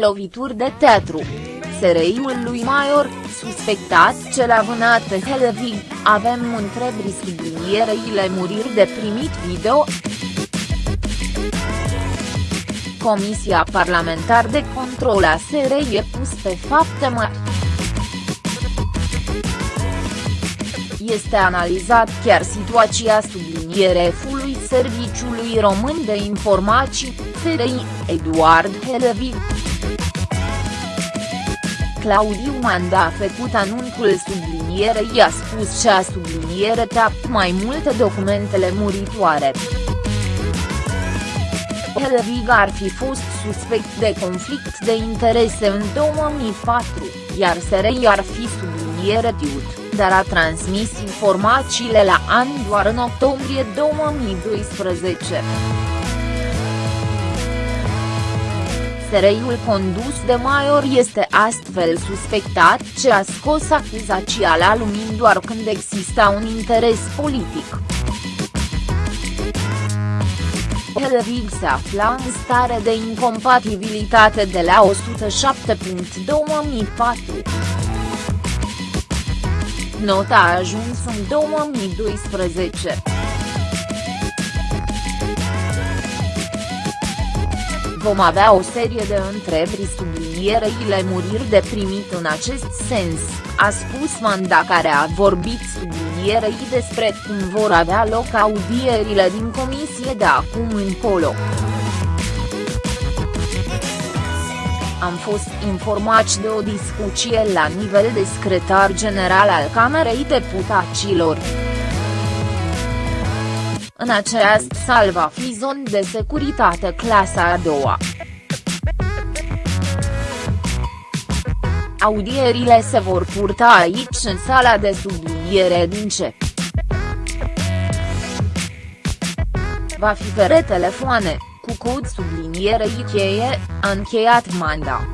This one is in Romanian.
Lovituri de teatru. SRI-ul lui Maior, suspectat cel a vânat pe Helvig, avem întrebări sublinierei muriri de primit video. Comisia Parlamentar de Control a SRI e pus pe fapte mai. Este analizat chiar situația sublinierefului Serviciului Român de Informații, SRI, Eduard Helvig. Claudiu Manda a făcut anunțul sublinierei a spus ce a subliniere tapt mai multe documentele muritoare. Helvig ar fi fost suspect de conflict de interese în 2004, iar SRI ar fi subliniere tiut, dar a transmis informațiile la an doar în octombrie 2012. SRI-ul condus de Maior este astfel suspectat ce a scos acuzația la lumină doar când exista un interes politic. Helvig se afla în stare de incompatibilitate de la 107.2004. Nota a ajuns în 2012. Vom avea o serie de întrebări subliniereile muriri de primit în acest sens, a spus Manda care a vorbit sublinierei despre cum vor avea loc audierile din comisie de acum încolo. Am fost informați de o discuție la nivel de secretar general al Camerei Deputaților. În această sală va fi zon de securitate clasa a doua. Audierile se vor purta aici în sala de subliniere din ce. Va fi fere telefoane, cu cod sublinierei cheie, a încheiat Manda.